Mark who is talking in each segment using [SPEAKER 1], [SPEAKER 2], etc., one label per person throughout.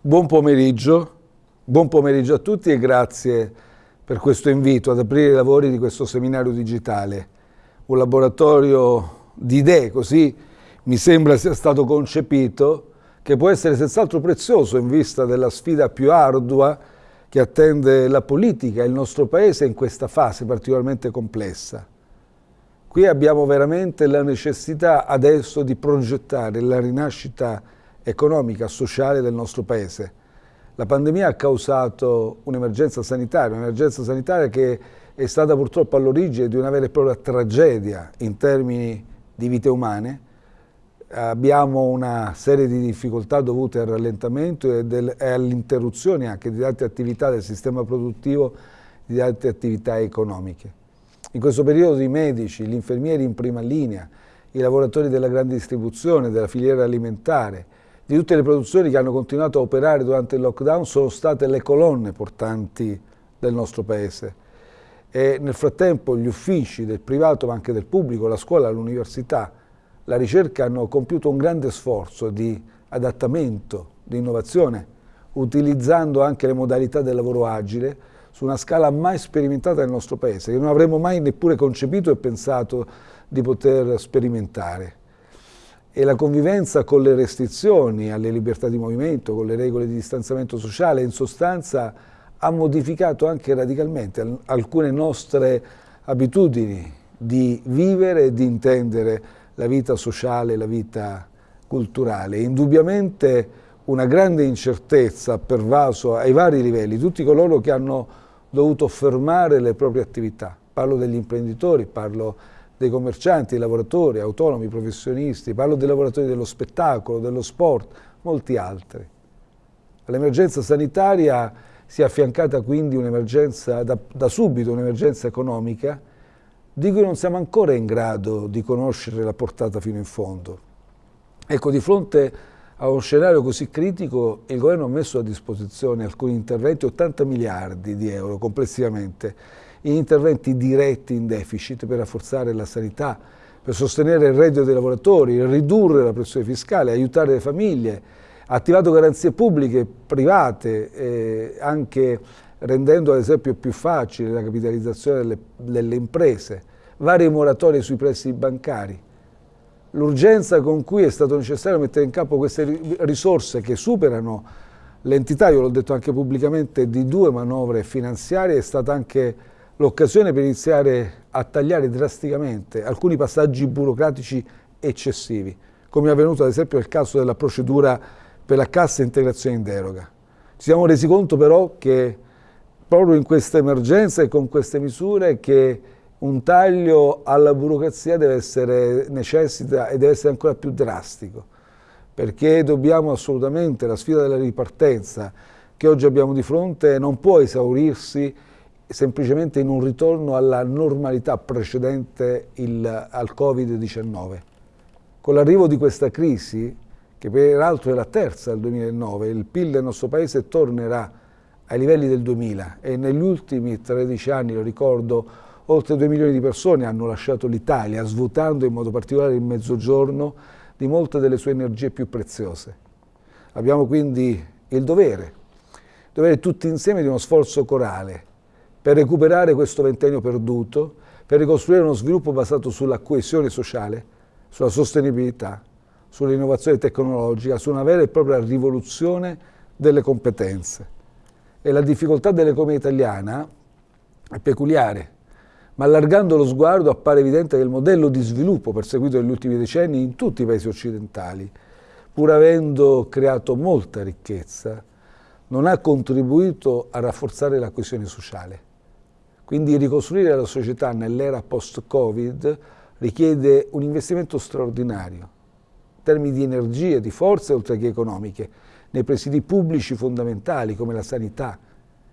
[SPEAKER 1] Buon pomeriggio, buon pomeriggio a tutti e grazie per questo invito ad aprire i lavori di questo seminario digitale, un laboratorio di idee, così mi sembra sia stato concepito, che può essere senz'altro prezioso in vista della sfida più ardua che attende la politica e il nostro Paese in questa fase particolarmente complessa. Qui abbiamo veramente la necessità adesso di progettare la rinascita economica sociale del nostro Paese. La pandemia ha causato un'emergenza sanitaria, un'emergenza sanitaria che è stata purtroppo all'origine di una vera e propria tragedia in termini di vite umane. Abbiamo una serie di difficoltà dovute al rallentamento e, e all'interruzione anche di tante attività del sistema produttivo, di tante attività economiche. In questo periodo i medici, gli infermieri in prima linea, i lavoratori della grande distribuzione, della filiera alimentare, di tutte le produzioni che hanno continuato a operare durante il lockdown sono state le colonne portanti del nostro Paese. E nel frattempo gli uffici del privato ma anche del pubblico, la scuola, l'università, la ricerca hanno compiuto un grande sforzo di adattamento, di innovazione, utilizzando anche le modalità del lavoro agile su una scala mai sperimentata nel nostro Paese, che non avremmo mai neppure concepito e pensato di poter sperimentare e la convivenza con le restrizioni alle libertà di movimento, con le regole di distanziamento sociale, in sostanza ha modificato anche radicalmente alcune nostre abitudini di vivere e di intendere la vita sociale, la vita culturale. Indubbiamente una grande incertezza ha pervaso ai vari livelli tutti coloro che hanno dovuto fermare le proprie attività. Parlo degli imprenditori, parlo dei commercianti, dei lavoratori, autonomi, professionisti, parlo dei lavoratori dello spettacolo, dello sport, molti altri. All'emergenza sanitaria si è affiancata quindi un'emergenza, da, da subito un'emergenza economica, di cui non siamo ancora in grado di conoscere la portata fino in fondo. Ecco, di fronte a uno scenario così critico, il governo ha messo a disposizione alcuni interventi, 80 miliardi di euro complessivamente, interventi diretti in deficit per rafforzare la sanità, per sostenere il reddito dei lavoratori, ridurre la pressione fiscale, aiutare le famiglie, ha attivato garanzie pubbliche, private, eh, anche rendendo ad esempio più facile la capitalizzazione delle, delle imprese, varie moratorie sui prestiti bancari. L'urgenza con cui è stato necessario mettere in campo queste risorse che superano l'entità, io l'ho detto anche pubblicamente, di due manovre finanziarie è stata anche l'occasione per iniziare a tagliare drasticamente alcuni passaggi burocratici eccessivi, come è avvenuto ad esempio nel caso della procedura per la cassa integrazione in deroga. Ci siamo resi conto però che proprio in questa emergenza e con queste misure che un taglio alla burocrazia deve essere necessita e deve essere ancora più drastico, perché dobbiamo assolutamente, la sfida della ripartenza che oggi abbiamo di fronte non può esaurirsi semplicemente in un ritorno alla normalità precedente il, al Covid-19. Con l'arrivo di questa crisi, che peraltro è la terza del 2009, il PIL del nostro Paese tornerà ai livelli del 2000 e negli ultimi 13 anni, lo ricordo, oltre 2 milioni di persone hanno lasciato l'Italia, svuotando in modo particolare il mezzogiorno di molte delle sue energie più preziose. Abbiamo quindi il dovere, il dovere tutti insieme di uno sforzo corale, per recuperare questo ventennio perduto, per ricostruire uno sviluppo basato sulla coesione sociale, sulla sostenibilità, sull'innovazione tecnologica, su una vera e propria rivoluzione delle competenze. E la difficoltà dell'economia italiana è peculiare, ma allargando lo sguardo appare evidente che il modello di sviluppo perseguito negli ultimi decenni in tutti i paesi occidentali, pur avendo creato molta ricchezza, non ha contribuito a rafforzare la coesione sociale. Quindi ricostruire la società nell'era post-Covid richiede un investimento straordinario, in termini di energie, di forze oltre che economiche, nei presidi pubblici fondamentali come la sanità,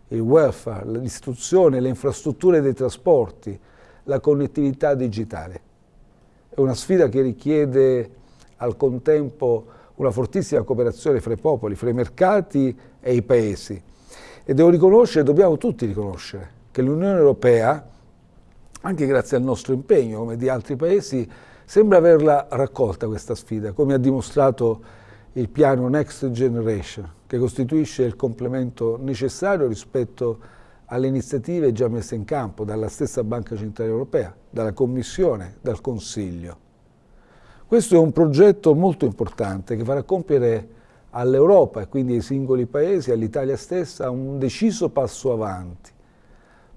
[SPEAKER 1] il welfare, l'istruzione, le infrastrutture dei trasporti, la connettività digitale. È una sfida che richiede al contempo una fortissima cooperazione fra i popoli, fra i mercati e i paesi. E devo riconoscere, dobbiamo tutti riconoscere, che l'Unione Europea, anche grazie al nostro impegno come di altri paesi, sembra averla raccolta questa sfida, come ha dimostrato il piano Next Generation, che costituisce il complemento necessario rispetto alle iniziative già messe in campo dalla stessa Banca Centrale Europea, dalla Commissione, dal Consiglio. Questo è un progetto molto importante che farà compiere all'Europa e quindi ai singoli paesi, all'Italia stessa, un deciso passo avanti.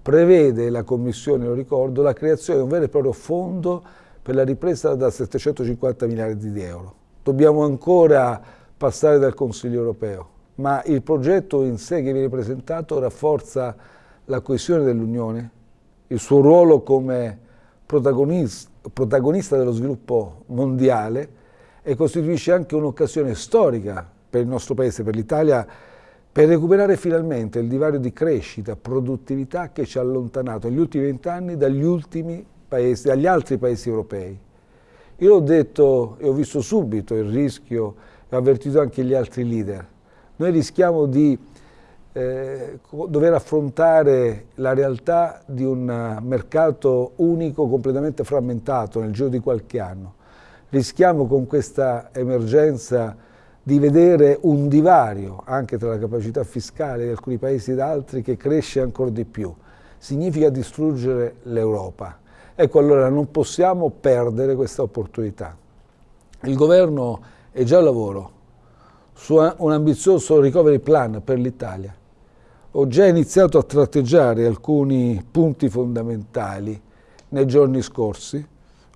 [SPEAKER 1] Prevede la Commissione, lo ricordo, la creazione di un vero e proprio fondo per la ripresa da 750 miliardi di euro. Dobbiamo ancora passare dal Consiglio europeo, ma il progetto in sé che viene presentato rafforza la coesione dell'Unione, il suo ruolo come protagonista, protagonista dello sviluppo mondiale e costituisce anche un'occasione storica per il nostro Paese, per l'Italia, per recuperare finalmente il divario di crescita, produttività che ci ha allontanato negli ultimi vent'anni dagli dagli altri paesi europei. Io l'ho detto e ho visto subito il rischio, e ho avvertito anche gli altri leader. Noi rischiamo di eh, dover affrontare la realtà di un mercato unico completamente frammentato nel giro di qualche anno. Rischiamo con questa emergenza di vedere un divario anche tra la capacità fiscale di alcuni paesi ed altri che cresce ancora di più. Significa distruggere l'Europa. Ecco, allora non possiamo perdere questa opportunità. Il governo è già al lavoro su un ambizioso recovery plan per l'Italia. Ho già iniziato a tratteggiare alcuni punti fondamentali nei giorni scorsi.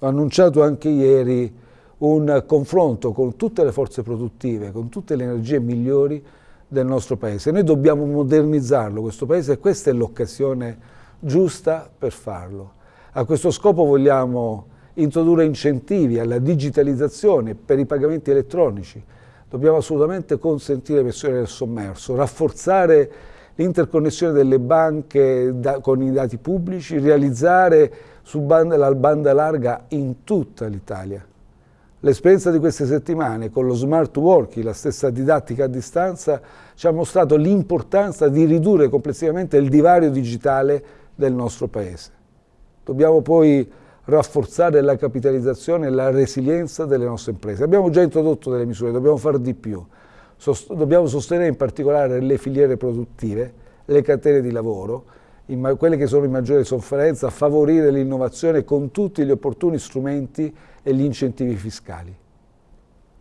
[SPEAKER 1] Ho annunciato anche ieri un confronto con tutte le forze produttive, con tutte le energie migliori del nostro Paese. Noi dobbiamo modernizzarlo, questo Paese, e questa è l'occasione giusta per farlo. A questo scopo vogliamo introdurre incentivi alla digitalizzazione per i pagamenti elettronici. Dobbiamo assolutamente consentire l'emissione del sommerso, rafforzare l'interconnessione delle banche da, con i dati pubblici, realizzare su banda, la banda larga in tutta l'Italia. L'esperienza di queste settimane con lo smart working, la stessa didattica a distanza, ci ha mostrato l'importanza di ridurre complessivamente il divario digitale del nostro Paese. Dobbiamo poi rafforzare la capitalizzazione e la resilienza delle nostre imprese. Abbiamo già introdotto delle misure, dobbiamo fare di più. Sost dobbiamo sostenere in particolare le filiere produttive, le catene di lavoro, quelle che sono in maggiore sofferenza, favorire l'innovazione con tutti gli opportuni strumenti e gli incentivi fiscali.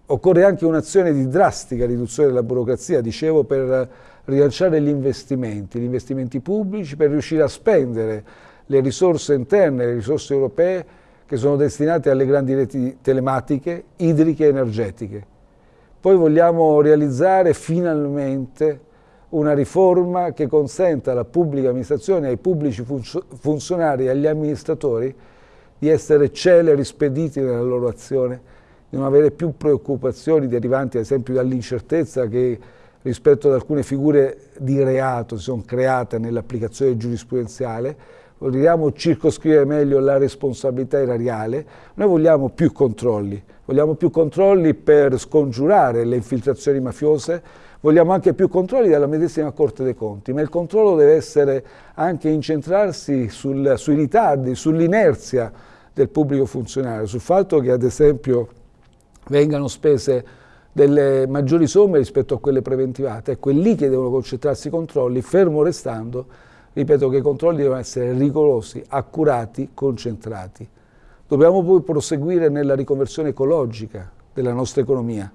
[SPEAKER 1] Occorre anche un'azione di drastica riduzione della burocrazia, dicevo, per rilanciare gli investimenti, gli investimenti pubblici, per riuscire a spendere le risorse interne, le risorse europee che sono destinate alle grandi reti telematiche, idriche e energetiche. Poi vogliamo realizzare finalmente una riforma che consenta alla pubblica amministrazione, ai pubblici funzionari e agli amministratori di essere celeri, spediti nella loro azione, di non avere più preoccupazioni derivanti ad esempio dall'incertezza che rispetto ad alcune figure di reato si sono create nell'applicazione giurisprudenziale, vogliamo circoscrivere meglio la responsabilità erariale, noi vogliamo più controlli, vogliamo più controlli per scongiurare le infiltrazioni mafiose, vogliamo anche più controlli dalla medesima Corte dei Conti, ma il controllo deve essere anche incentrarsi sul, sui ritardi, sull'inerzia del pubblico funzionario, sul fatto che ad esempio vengano spese delle maggiori somme rispetto a quelle preventivate, ecco è lì che devono concentrarsi i controlli, fermo restando, ripeto che i controlli devono essere rigorosi, accurati, concentrati. Dobbiamo poi proseguire nella riconversione ecologica della nostra economia,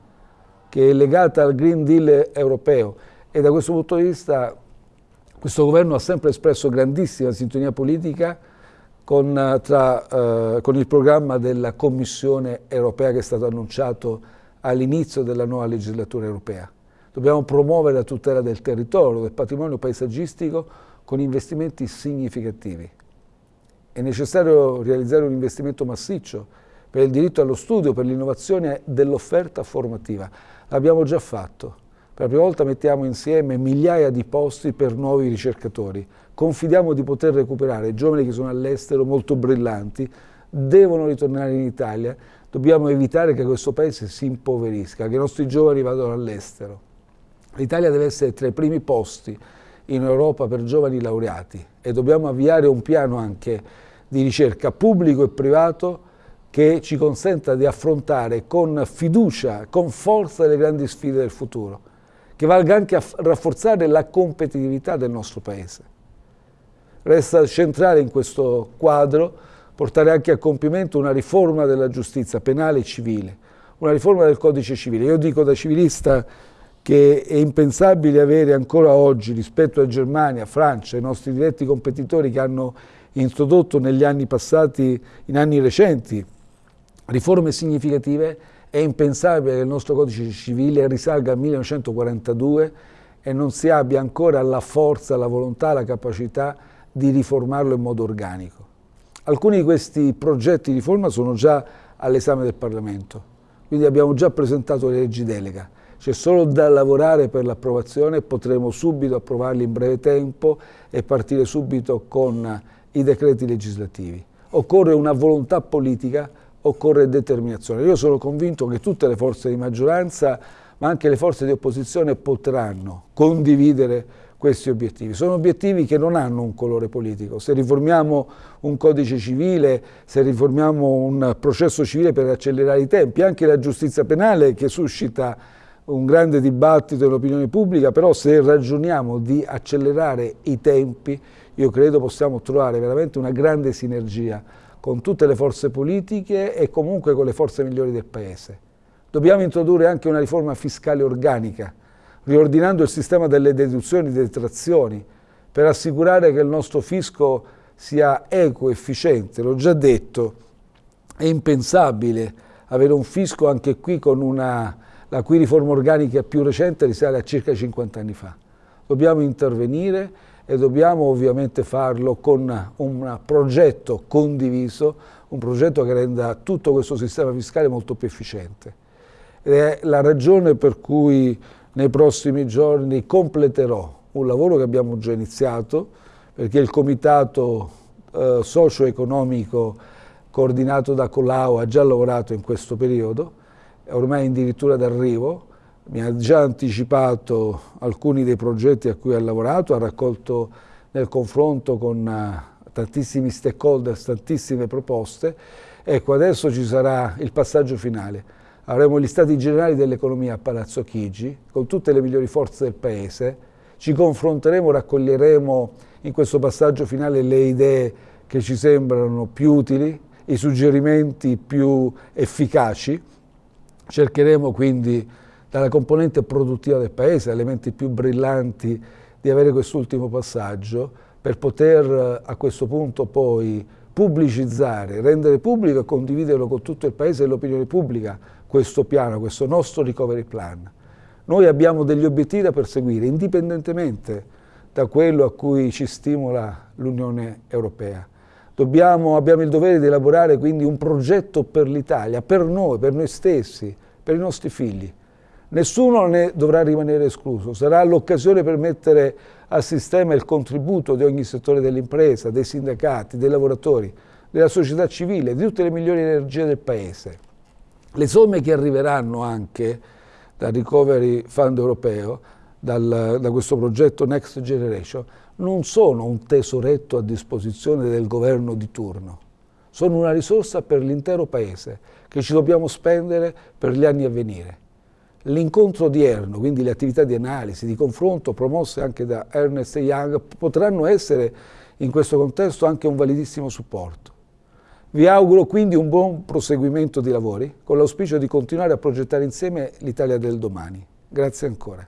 [SPEAKER 1] che è legata al Green Deal europeo e da questo punto di vista questo governo ha sempre espresso grandissima sintonia politica con, eh, tra, eh, con il programma della Commissione europea che è stato annunciato all'inizio della nuova legislatura europea. Dobbiamo promuovere la tutela del territorio, del patrimonio paesaggistico con investimenti significativi. È necessario realizzare un investimento massiccio per il diritto allo studio, per l'innovazione dell'offerta formativa. L'abbiamo già fatto. Per la prima volta mettiamo insieme migliaia di posti per nuovi ricercatori. Confidiamo di poter recuperare giovani che sono all'estero molto brillanti, devono ritornare in Italia, dobbiamo evitare che questo paese si impoverisca, che i nostri giovani vadano all'estero. L'Italia deve essere tra i primi posti in Europa per giovani laureati e dobbiamo avviare un piano anche di ricerca pubblico e privato che ci consenta di affrontare con fiducia, con forza le grandi sfide del futuro, che valga anche a rafforzare la competitività del nostro Paese. Resta centrale in questo quadro portare anche a compimento una riforma della giustizia penale e civile, una riforma del codice civile. Io dico da civilista che è impensabile avere ancora oggi rispetto a Germania, Francia, i nostri diretti competitori che hanno introdotto negli anni passati, in anni recenti, riforme significative, è impensabile che il nostro codice civile risalga al 1942 e non si abbia ancora la forza, la volontà, la capacità di riformarlo in modo organico. Alcuni di questi progetti di riforma sono già all'esame del Parlamento, quindi abbiamo già presentato le leggi delega. C'è solo da lavorare per l'approvazione e potremo subito approvarli in breve tempo e partire subito con i decreti legislativi. Occorre una volontà politica occorre determinazione. Io sono convinto che tutte le forze di maggioranza, ma anche le forze di opposizione potranno condividere questi obiettivi. Sono obiettivi che non hanno un colore politico. Se riformiamo un codice civile, se riformiamo un processo civile per accelerare i tempi, anche la giustizia penale che suscita un grande dibattito nell'opinione pubblica, però se ragioniamo di accelerare i tempi, io credo possiamo trovare veramente una grande sinergia con tutte le forze politiche e comunque con le forze migliori del Paese. Dobbiamo introdurre anche una riforma fiscale organica, riordinando il sistema delle deduzioni e detrazioni, per assicurare che il nostro fisco sia equo, efficiente. L'ho già detto, è impensabile avere un fisco anche qui con una, la cui riforma organica più recente risale a circa 50 anni fa. Dobbiamo intervenire e dobbiamo ovviamente farlo con un progetto condiviso, un progetto che renda tutto questo sistema fiscale molto più efficiente. Ed è la ragione per cui nei prossimi giorni completerò un lavoro che abbiamo già iniziato, perché il comitato eh, socio-economico coordinato da Colau ha già lavorato in questo periodo, è ormai addirittura d'arrivo, mi ha già anticipato alcuni dei progetti a cui ha lavorato, ha raccolto nel confronto con uh, tantissimi stakeholder, tantissime proposte. Ecco, adesso ci sarà il passaggio finale. Avremo gli stati generali dell'economia a Palazzo Chigi, con tutte le migliori forze del Paese. Ci confronteremo, raccoglieremo in questo passaggio finale le idee che ci sembrano più utili, i suggerimenti più efficaci. Cercheremo quindi dalla componente produttiva del Paese, elementi più brillanti di avere quest'ultimo passaggio per poter a questo punto poi pubblicizzare, rendere pubblico e condividerlo con tutto il Paese e l'opinione pubblica questo piano, questo nostro recovery plan. Noi abbiamo degli obiettivi da perseguire indipendentemente da quello a cui ci stimola l'Unione Europea. Dobbiamo, abbiamo il dovere di elaborare quindi un progetto per l'Italia, per noi, per noi stessi, per i nostri figli. Nessuno ne dovrà rimanere escluso, sarà l'occasione per mettere a sistema il contributo di ogni settore dell'impresa, dei sindacati, dei lavoratori, della società civile, di tutte le migliori energie del Paese. Le somme che arriveranno anche dal Recovery Fund europeo, dal, da questo progetto Next Generation, non sono un tesoretto a disposizione del governo di turno, sono una risorsa per l'intero Paese che ci dobbiamo spendere per gli anni a venire. L'incontro odierno, quindi le attività di analisi, di confronto promosse anche da Ernest Young, potranno essere in questo contesto anche un validissimo supporto. Vi auguro quindi un buon proseguimento di lavori, con l'auspicio di continuare a progettare insieme l'Italia del domani. Grazie ancora.